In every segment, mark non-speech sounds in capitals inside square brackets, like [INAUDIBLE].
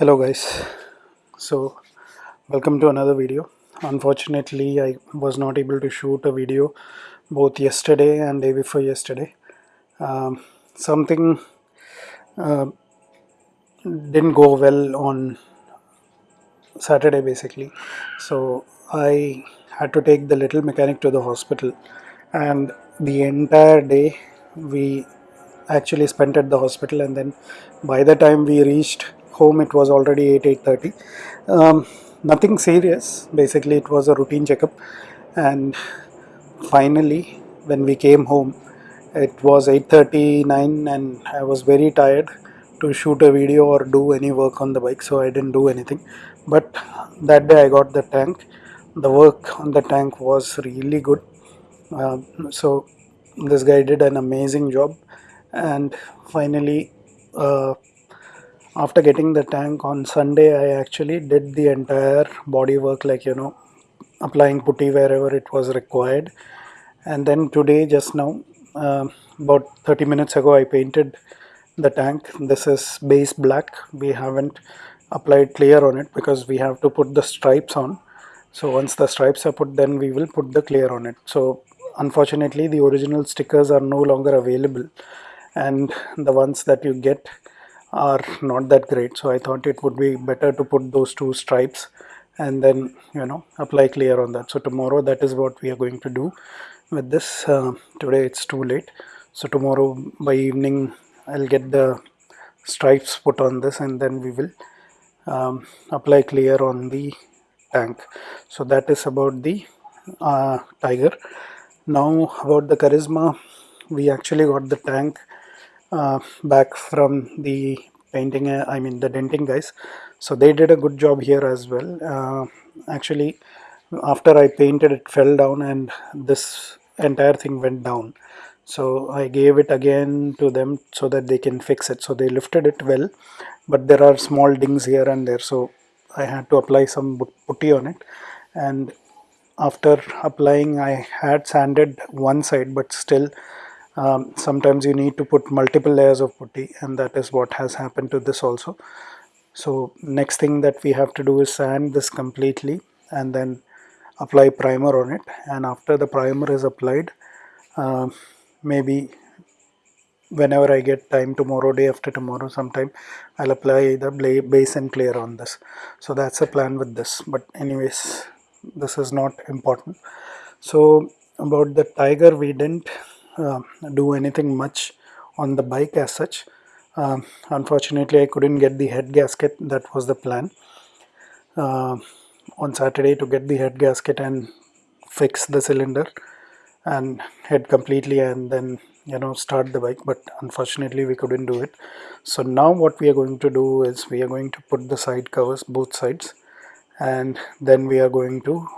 hello guys. So welcome to another video. Unfortunately i was not able to shoot a video both yesterday and day before yesterday. Um, something uh, didn't go well on saturday basically. So i had to take the little mechanic to the hospital. And the entire day we actually spent at the hospital. And then by the time we reached home it was already 8 8.30 um, nothing serious. Basically it was a routine checkup. And finally when we came home it was 8.39 and I was very tired to shoot a video or do any work on the bike so I didn't do anything. But that day I got the tank. The work on the tank was really good. Uh, so this guy did an amazing job. And finally uh, after getting the tank on Sunday I actually did the entire body work like you know applying putty wherever it was required. And then today just now uh, about 30 minutes ago I painted the tank. This is base black. We haven't applied clear on it because we have to put the stripes on. So once the stripes are put then we will put the clear on it. So unfortunately the original stickers are no longer available. And the ones that you get are not that great. So I thought it would be better to put those two stripes and then you know apply clear on that. So tomorrow that is what we are going to do with this. Uh, today it's too late. So tomorrow by evening I'll get the stripes put on this and then we will um, apply clear on the tank. So that is about the uh, tiger. Now about the Karizma we actually got the tank back from the painting uh, I mean the denting guys. So they did a good job here as well. Uh, actually after I painted it fell down and this entire thing went down. So I gave it again to them so that they can fix it. So they lifted it well but there are small dings here and there. So I had to apply some putty on it. And after applying I had sanded one side but still um, sometimes you need to put multiple layers of putty and that is what has happened to this also. So next thing that we have to do is sand this completely and then apply primer on it. And after the primer is applied uh, maybe whenever I get time tomorrow day after tomorrow sometime I'll apply the base and clear on this. So that's a plan with this. But anyways this is not important. So about the tiger we didn't do anything much on the bike as such. Um, unfortunately I couldn't get the head gasket. That was the plan. Uh, on Saturday to get the head gasket and fix the cylinder and head completely and then you know start the bike but unfortunately we couldn't do it. So now what we are going to do is we are going to put the side covers both sides and then we are going to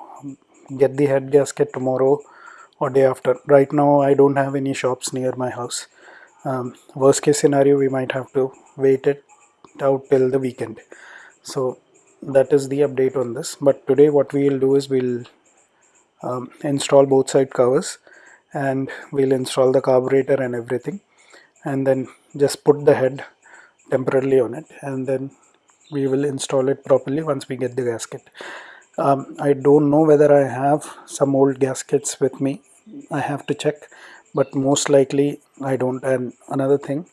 get the head gasket tomorrow or day after. Right now I don't have any shops near my house. Um, worst case scenario we might have to wait it out till the weekend. So that is the update on this. But today what we will do is we'll um, install both side covers and we'll install the carburetor and everything. And then just put the head temporarily on it. And then we will install it properly once we get the gasket. Um, I don't know whether I have some old gaskets with me I have to check but most likely I don't. And another thing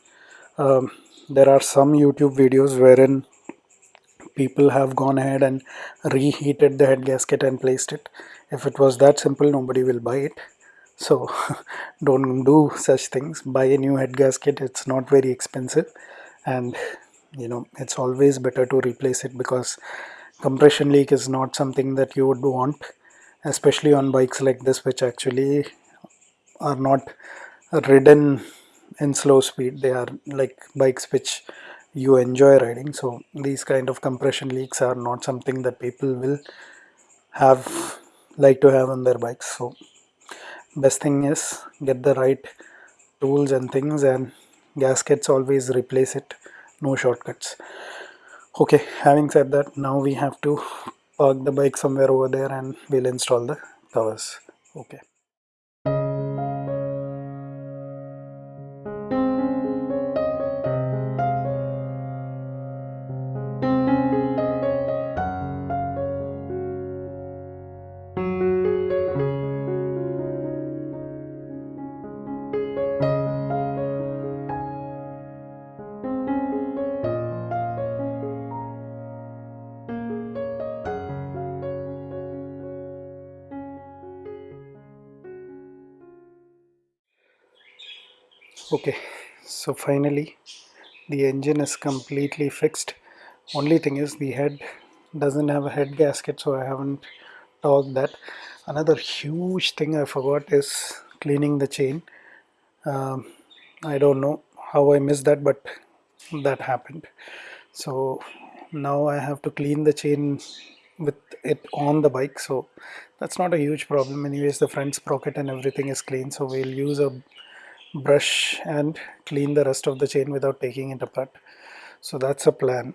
um, there are some YouTube videos wherein people have gone ahead and reheated the head gasket and placed it. If it was that simple nobody will buy it. So [LAUGHS] don't do such things. Buy a new head gasket it's not very expensive. And you know it's always better to replace it because compression leak is not something that you would want especially on bikes like this which actually are not ridden in slow speed. They are like bikes which you enjoy riding. So these kind of compression leaks are not something that people will have like to have on their bikes. So best thing is get the right tools and things and gaskets always replace it. No shortcuts. Okay having said that now we have to park the bike somewhere over there and we'll install the covers okay okay so finally the engine is completely fixed. Only thing is the head doesn't have a head gasket so I haven't torqued that. Another huge thing I forgot is cleaning the chain. Um, I don't know how I missed that but that happened. So now I have to clean the chain with it on the bike so that's not a huge problem. Anyways the front sprocket and everything is clean so we'll use a brush and clean the rest of the chain without taking it apart. So that's a plan.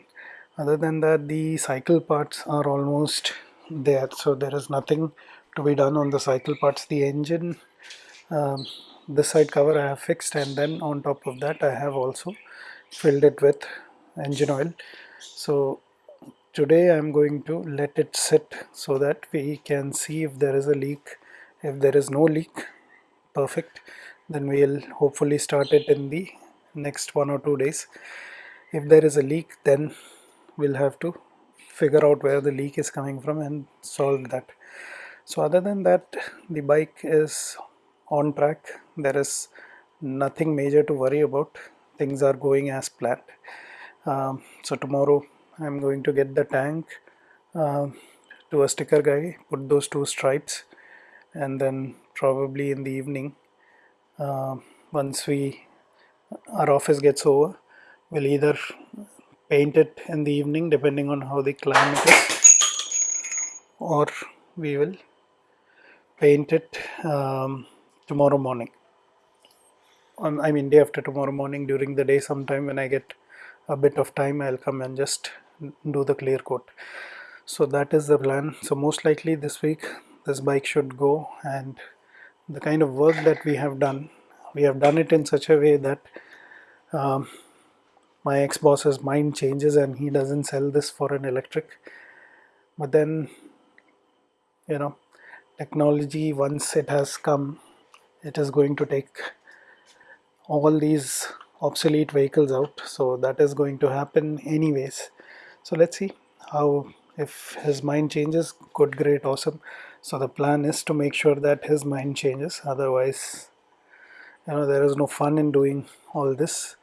Other than that the cycle parts are almost there. So there is nothing to be done on the cycle parts. The engine um, this side cover I have fixed and then on top of that I have also filled it with engine oil. So today I'm going to let it sit so that we can see if there is a leak. If there is no leak perfect then we'll hopefully start it in the next one or two days. If there is a leak then we'll have to figure out where the leak is coming from and solve that. So other than that the bike is on track. There is nothing major to worry about. Things are going as planned. Um, so tomorrow I'm going to get the tank uh, to a sticker guy put those two stripes and then probably in the evening uh, once we our office gets over we'll either paint it in the evening depending on how the climate is or we will paint it um, tomorrow morning. I mean day after tomorrow morning during the day sometime when I get a bit of time I'll come and just do the clear coat. So that is the plan. So most likely this week this bike should go and the kind of work that we have done we have done it in such a way that um, my ex-boss's mind changes and he doesn't sell this for an electric. But then you know technology once it has come it is going to take all these obsolete vehicles out. So that is going to happen anyways. So let's see how if his mind changes good great awesome so the plan is to make sure that his mind changes. Otherwise you know there is no fun in doing all this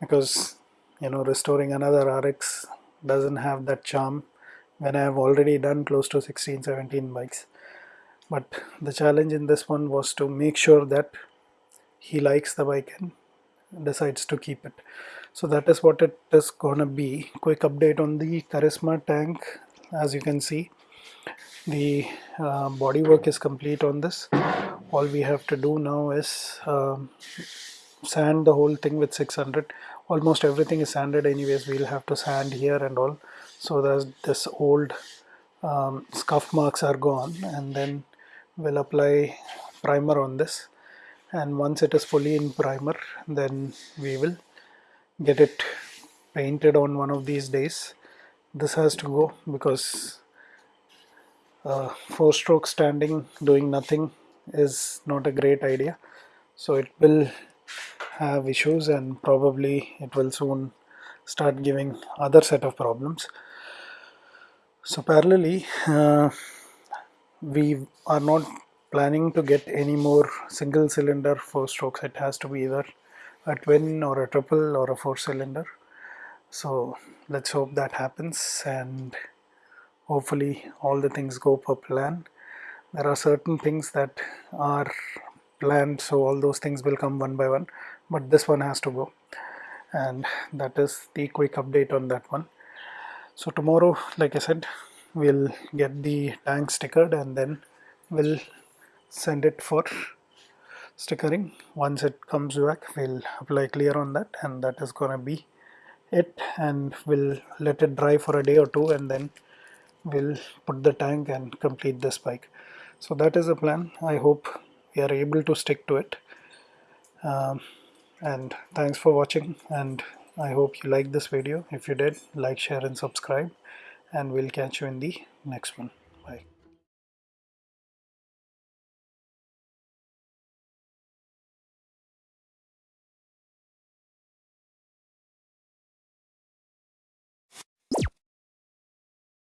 because you know restoring another RX doesn't have that charm when I have already done close to 16 17 bikes. But the challenge in this one was to make sure that he likes the bike and decides to keep it. So that is what it is gonna be. Quick update on the Karizma tank. As you can see the uh, body work is complete on this. All we have to do now is um, sand the whole thing with 600 almost everything is sanded anyways. We'll have to sand here and all. So that this old um, scuff marks are gone and then we'll apply primer on this. And once it is fully in primer then we will get it painted on one of these days. This has to go because uh, four stroke standing doing nothing is not a great idea. So it will have issues and probably it will soon start giving other set of problems. So parallelly uh, we are not planning to get any more single cylinder four strokes it has to be either a twin or a triple or a four cylinder so let's hope that happens and hopefully all the things go per plan. There are certain things that are planned so all those things will come one by one but this one has to go. And that is the quick update on that one. So tomorrow like I said we'll get the tank stickered and then we'll send it for stickering. Once it comes back we'll apply clear on that and that is gonna be it. And we'll let it dry for a day or two and then we'll put the tank and complete the spike. So that is the plan. I hope we are able to stick to it. Um, and thanks for watching and I hope you liked this video. If you did like share and subscribe and we'll catch you in the next one